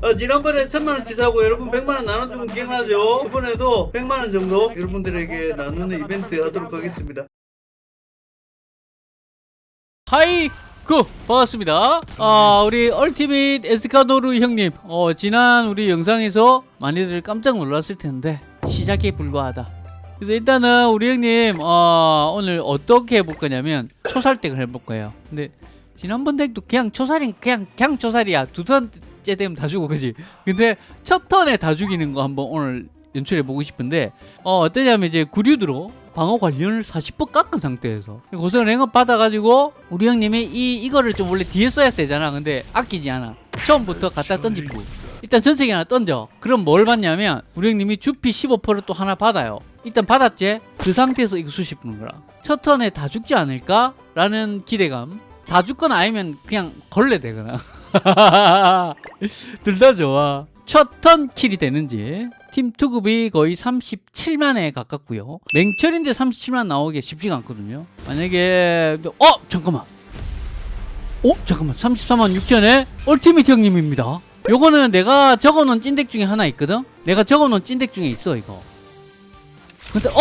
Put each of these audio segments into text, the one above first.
어, 지난번에 천만원 치 사고 여러분 백만원 나눠주면 기억나죠? 이번에도 백만원 정도 여러분들에게 나누는 이벤트 하도록 하겠습니다. 하이 그 반갑습니다 아 우리 얼티밋 에스카노르 형님 어 지난 우리 영상에서 많이들 깜짝 놀랐을 텐데 시작에 불과하다 그래서 일단은 우리 형님 어 오늘 어떻게 해볼 거냐면 초살댁을 해볼 거예요 근데 지난번 덱도 그냥 초살인 그냥 그냥 초살이야. 두 턴째 되면 다 죽어 그지? 근데 첫 턴에 다 죽이는 거 한번 오늘 연출해 보고 싶은데 어 어떠냐면 이제 구류드로 방어 관련을 40% 깎은 상태에서. 고생을 행업 받아가지고 우리 형님이 이 이거를 좀 원래 뒤에 써야 세잖아. 근데 아끼지 않아. 처음부터 갖다 던지고. 일단 전세기 하나 던져. 그럼 뭘 받냐면 우리 형님이 주피 15%를 또 하나 받아요. 일단 받았지? 그 상태에서 이거 수십 푸는 거라. 첫 턴에 다 죽지 않을까 라는 기대감 다 죽거나 아니면 그냥 걸레 되거나 둘 다 좋아. 첫 턴 킬이 되는지. 팀 투급이 거의 37만에 가깝고요. 맹철인데 37만 나오기 쉽지가 않거든요. 만약에 어 잠깐만. 어 잠깐만. 34만 6천에 얼티밋 형님입니다. 요거는 내가 적어놓은 찐덱 중에 하나 있거든? 내가 적어놓은 찐덱 중에 있어 이거. 근데 어?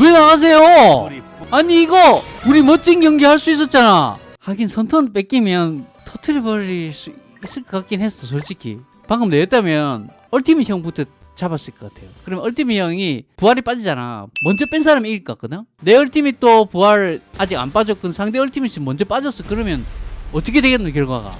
왜 나가세요? 아니 이거 우리 멋진 경기 할 수 있었잖아. 하긴 선턴 뺏기면 터트려버릴 수 있을 것 같긴 했어 솔직히. 방금 내었다면 얼티밋 형부터 잡았을 것 같아요. 그러면 얼티밋 형이 부활이 빠지잖아. 먼저 뺀 사람이 이길 것 같거든? 내 얼티밋 또 부활 아직 안 빠졌건 상대 얼티밋이 먼저 빠졌어. 그러면 어떻게 되겠노 결과가?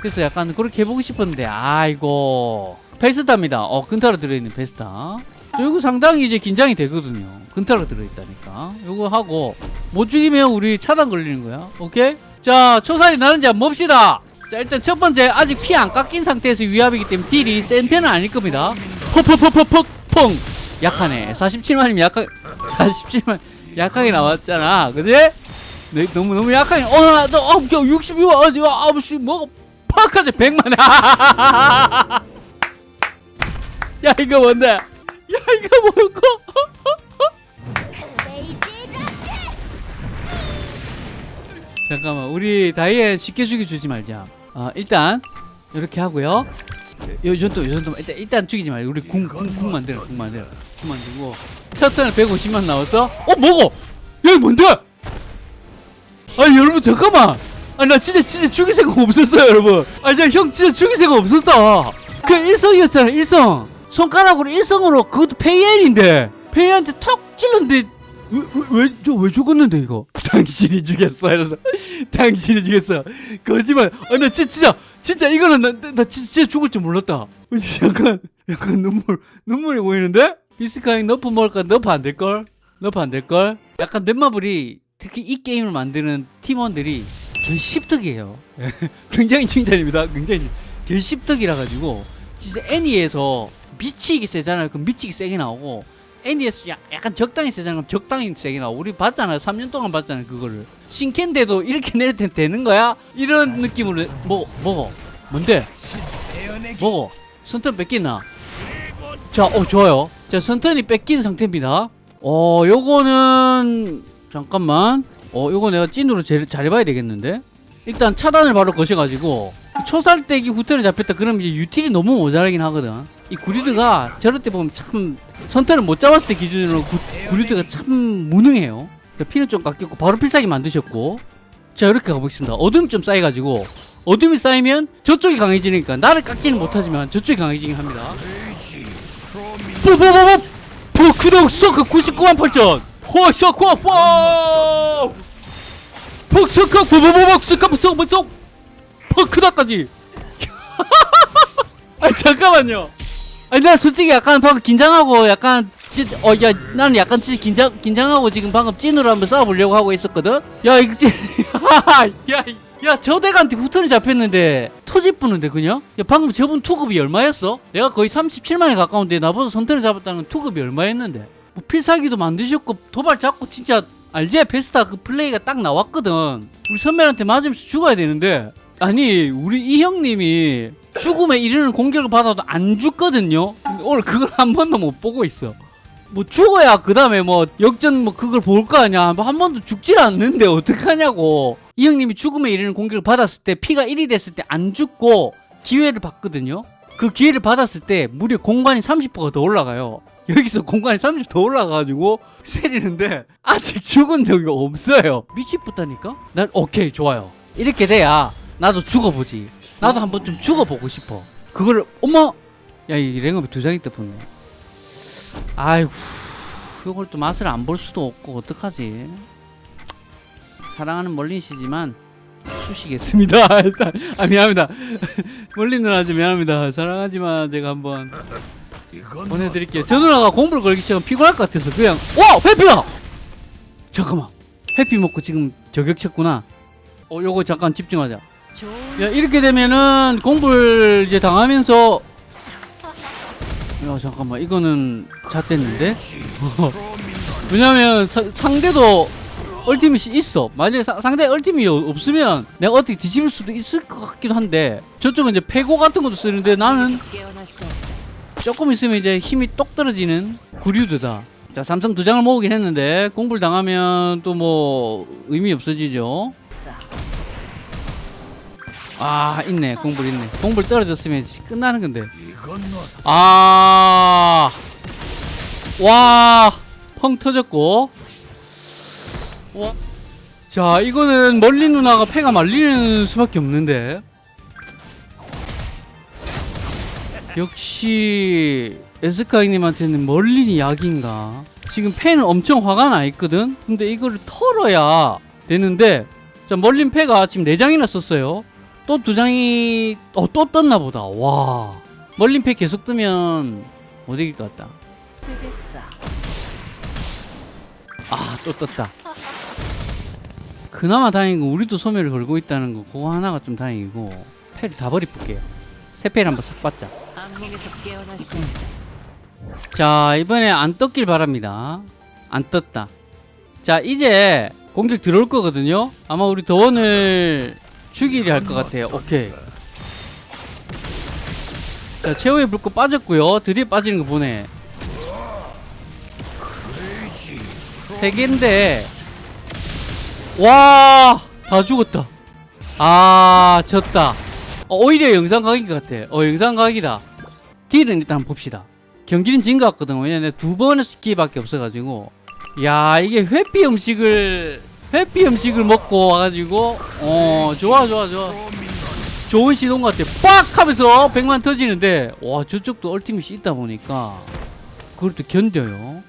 그래서 약간 그렇게 해보고 싶었는데 아이고. 베스타입니다. 어 근타로 들어있는 베스타 이거 상당히 이제 긴장이 되거든요. 근타로 들어있다니까. 이거 하고 못 죽이면 우리 차단 걸리는 거야. 오케이? 자 초살이 나는지 한번 봅시다. 자 일단 첫 번째 아직 피 안 깎인 상태에서 위압이기 때문에 딜이 센 편은 아닐 겁니다. 퍽퍽퍽퍽퍽 약하네. 47만이면 약하 47만 약하게 나왔잖아. 그지? 네, 너무 너무 약하게. 어나너 어, 62만 어디 와 아버지 뭐가 팍 하지 100만 야 이거 뭔데 야 이거 뭐고? 잠깐만 우리 다이앤 쉽게 죽여주지 말자. 어, 일단 이렇게 하고요. 요 정도 요 정도 일단 일단 죽이지 말고 우리 궁 궁 궁 만들어 궁 만들어. 궁 만들고. 첫 턴에 150만 나왔어? 어 뭐고? 야 뭔데? 아니 여러분 잠깐만. 아니 나 진짜 진짜 죽일 생각 없었어요 여러분. 아니 형 진짜 죽일 생각 없었어 그 일성이었잖아 일성 손가락으로 일성으로 그것도 페이엔인데 페이엔한테 턱 찔렀는데 왜왜왜 죽었는데 이거? 당신이 죽였어 이러면서 당신이 죽였어 거짓말. 아나 진짜 진짜 이거는 나, 나, 나 진짜, 죽을 줄 몰랐다. 어, 약간 약간 눈물 눈물이 보이는데? 비스카잉 nerf 먹을까? nerf 안 될걸? nerf 안 될걸? 약간 넷마블이 특히 이 게임을 만드는 팀원들이 개십덕이에요. 굉장히 칭찬입니다. 굉장히 개십덕이라 가지고 진짜 애니에서 미치게 세잖아요. 그 미치게 세게 나오고 애니에서 약간 적당히 세잖아 그럼 적당히 세게 나오고 우리 봤잖아요. 3년 동안 봤잖아요 그거를. 신캔데도 이렇게 내릴 때 되는 거야? 이런 느낌으로 뭐 먹어 뭔데? 먹어 선턴 뺏기나? 자, 어 좋아요. 자 선턴이 뺏긴 상태입니다. 어 요거는 잠깐만. 어 요거 내가 찐으로 제, 잘해봐야 되겠는데? 일단 차단을 바로 거셔가지고 초살대기 후퇴를 잡혔다. 그러면 이제 유틸이 너무 모자라긴 하거든. 이 구리드가 저럴 때 보면 참 선택을 못 잡았을 때 기준으로 구, 구리드가 참 무능해요. 자, 피는 좀 깎였고 바로 필살기 만드셨고. 자 이렇게 가보겠습니다. 어둠이 좀 쌓여가지고. 어둠이 쌓이면 저쪽이 강해지니까 나를 깎지는 못하지만 저쪽이 강해지긴 합니다. 뽀뽀뽀뽀! 포크덕 서크 99만 8천! 호서크 와 폭서크 뽀뽀뽀뽀 스카프 서브 속 퍼크다까지. 아 잠깐만요. 아니 나 솔직히 약간 방금 긴장하고 약간 어야 나는 약간 진짜 긴장 긴장하고 지금 방금 찐으로 한번 싸워보려고 하고 있었거든? 야 이거 야야 저대한테 후턴이 잡혔는데 터질 뻔는데 그냥? 야 방금 저분 투급이 얼마였어? 내가 거의 37만에 가까운데 나보다 선택을 잡았다는 투급이 얼마였는데? 뭐 필살기도 만드셨고 도발 잡고 진짜 알지 베스타 그 플레이가 딱 나왔거든. 우리 선배한테 맞으면서 죽어야 되는데 아니 우리 이 형님이 죽음에 이르는 공격을 받아도 안 죽거든요 오늘 그걸 한 번도 못 보고 있어 뭐 죽어야 그 다음에 뭐 역전 뭐 그걸 볼 거 아니야 뭐 한 번도 죽질 않는데 어떡하냐고 이 형님이 죽음에 이르는 공격을 받았을 때 피가 1이 됐을 때 안 죽고 기회를 받거든요. 그 기회를 받았을 때 무려 공간이 30%가 더 올라가요. 여기서 공간이 30 더 올라가가지고 세리는데 아직 죽은 적이 없어요. 미치겠다니까? 난 오케이 좋아요. 이렇게 돼야 나도 죽어보지. 나도 한번 좀 죽어보고 싶어. 그거를 어머 야이 랭업이 두 장이 떠보네. 아이고 이걸 또 맛을 안 볼 수도 없고 어떡하지? 사랑하는 멀린 씨지만 수시겠습니다. 일단 아 미안합니다. 멀린 누나 좀 미안합니다. 사랑하지만 제가 한번 보내드릴게요. 저 누나가 공부를 걸기 시작하면 피곤할 것 같아서 그냥 와 회피다. 잠깐만 회피 먹고 지금 저격 쳤구나. 어 요거 잠깐 집중하자. 야 이렇게 되면은 공부를 이제 당하면서 야 잠깐만. 이거는 잣됐는데? 왜냐면 사- 상대도 얼티밋이 있어. 만약에 사- 상대 얼티밋이 없으면 내가 어떻게 뒤집을 수도 있을 것 같기도 한데 저쪽은 이제 패고 같은 것도 쓰는데 나는 조금 있으면 이제 힘이 똑 떨어지는 구류드다. 자 삼성 두 장을 모으긴 했는데 공부를 당하면 또 뭐 의미 없어지죠 아 있네. 공불 있네. 공불 떨어졌으면 끝나는 건데. 아, 아와펑 터졌고. 와. 자 이거는 멀리 누나가 패가 말리는 수밖에 없는데. 역시 에스카이님한테는 멀린이 약인가? 지금 패는 엄청 화가 나 있거든? 근데 이거를 털어야 되는데. 자 멀린 패가 지금 4장이나 썼어요 또 두 장이 어, 또 떴나 보다. 와. 멀린 패 계속 뜨면 못 이길 것 같다. 아 또 떴다. 그나마 다행인 건 우리도 소멸을 걸고 있다는 거 그거 하나가 좀 다행이고 패를 다 버리볼게요. 새 패를 한번 싹 받자. 자 이번에 안 떴길 바랍니다. 안 떴다. 자 이제 공격 들어올 거거든요. 아마 우리 더원을 죽이려 할 것 같아요. 오케이. 자 최후의 불꽃 빠졌고요. 드디어 빠지는 거 보네. 세 개인데. 와 다 죽었다. 아 졌다. 어, 오히려 영상 각인 것 같아. 어 영상 각이다. 딜은 일단 봅시다. 경기는 진 것 같거든 왜냐면 두 번의 기회밖에 없어가지고. 야 이게 회피 음식을 회피 음식을 먹고 와가지고 어 좋아 좋아 좋아. 좋은 시동 같아. 빡 하면서 100만 터지는데 와 저쪽도 얼티밋이 있다 보니까 그걸 또 견뎌요.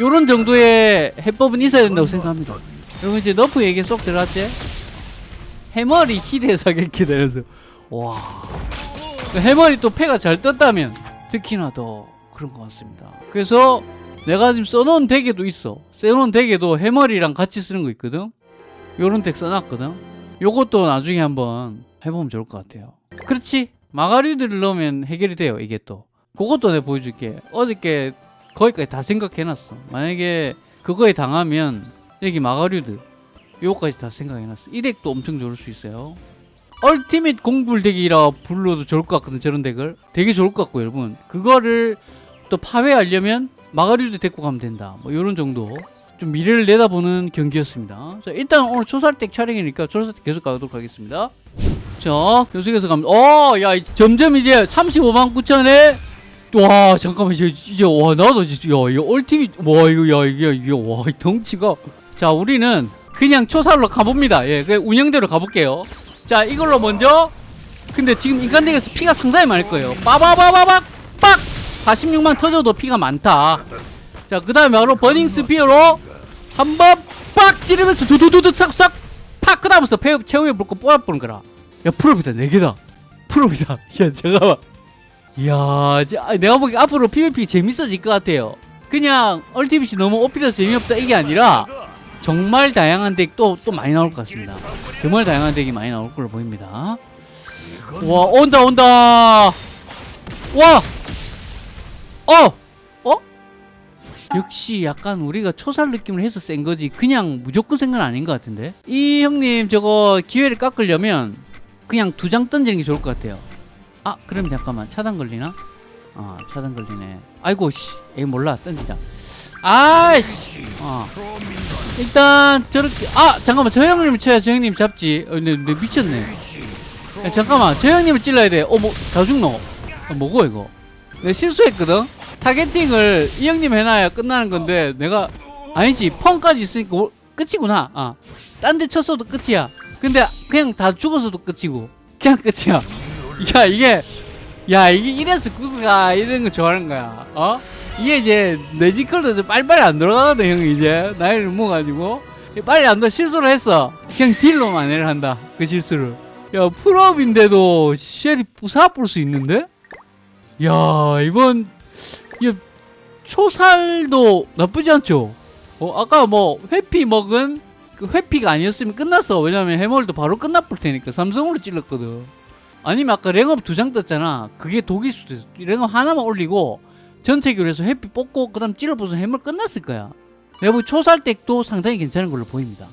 요런 정도의 해법은 있어야 된다고 생각합니다. 여러분 이제 너프 얘기 쏙 들어갔지? 해머리 희대 사격기 되면서. 와. 그 해머리 또 패가 잘 떴다면 특히나 더 그런 것 같습니다. 그래서 내가 지금 써놓은 덱에도 있어. 써놓은 덱에도 해머리랑 같이 쓰는 거 있거든. 요런 덱 써놨거든. 요것도 나중에 한번 해보면 좋을 것 같아요. 그렇지? 마가리드를 넣으면 해결이 돼요 이게 또. 그것도 내가 보여줄게. 어저께 거기까지 다 생각해놨어. 만약에 그거에 당하면 여기 마가리드 요거까지 다 생각해놨어. 이 덱도 엄청 좋을 수 있어요. 얼티밋 공불 덱이라 불러도 좋을 것 같거든 저런 덱을. 되게 좋을 것 같고 여러분. 그거를 또 파괴하려면 마가리도 데리고 가면 된다. 뭐 이런 정도 좀 미래를 내다보는 경기였습니다. 자 일단 오늘 초살댁 촬영이니까 초살댁 계속 가도록 하겠습니다. 자 계속해서 가면 어야 점점 이제 35만 9천에 와 잠깐만 이제 이제 와 나도 이제 야이 얼티밋 와 이거 야 이게 이게 와이 덩치가. 자 우리는 그냥 초살로 가봅니다. 예그 운영대로 가볼게요. 자 이걸로 먼저 근데 지금 인간덱에서 피가 상당히 많을 거예요. 빠바바바박 빡 46만 터져도 피가 많다. 자 그 다음에 바로 버닝 스피어로 한 번 빡 찌르면서 두두두두 싹싹 팍! 그 다음부터 폐- 최후의 불꽃 뽀아보는 거라. 야 프로비다. 4개다. 프로비다. 야 잠깐만. 이야 내가 보기 앞으로 PVP 재밌어질 것 같아요. 그냥 얼티밋이 너무 오피라서 재미없다 이게 아니라 정말 다양한 덱 또 또 많이 나올 것 같습니다. 정말 다양한 덱이 많이 나올 걸로 보입니다. 와 온다 온다. 와 어! 어? 역시 약간 우리가 초살 느낌을 해서 센 거지. 그냥 무조건 센 건 아닌 것 같은데. 이 형님 저거 기회를 깎으려면 그냥 두 장 던지는 게 좋을 것 같아요. 아 그럼 잠깐만. 차단 걸리나? 아 차단 걸리네. 아이고 씨. 에이 몰라. 던지자. 아이씨. 어. 일단 저렇게 아 잠깐만. 저 형님을 쳐야 저 형님 잡지. 어, 근데, 근데 미쳤네. 야, 잠깐만. 저 형님을 찔러야 돼어뭐다 죽노? 어, 뭐고 이거? 내가 실수했거든 타겟팅을 이 형님 해놔야 끝나는 건데 내가 아니지 펑까지 있으니까 오- 끝이구나. 아 딴 데 쳤어도 끝이야. 근데 그냥 다 죽어서도 끝이고. 그냥 끝이야. 야 이게 야 이게 이래서 구스가 이런 거 좋아하는 거야. 어? 이게 이제 내지컬도 좀 빨리빨리 안 들어가거든 형이 이제. 나이를 먹어가지고. 빨리 안 들어 실수를 했어. 그냥 딜로 만회를 한다 그 실수를. 야 풀업인데도 쉘이 부사볼 수 있는데? 야 이번 야, 초살도 나쁘지 않죠? 어 아까 뭐 회피 먹은 그 회피가 아니었으면 끝났어. 왜냐면 해멀도 바로 끝나볼 테니까 삼성으로 찔렀거든. 아니면 아까 랭업 두 장 떴잖아. 그게 독일 수도 있어. 랭업 하나만 올리고 전체 교류해서 회피 뽑고 그 다음 찔러보서 해멀 끝났을 거야. 내가 보기 초살덱도 상당히 괜찮은 걸로 보입니다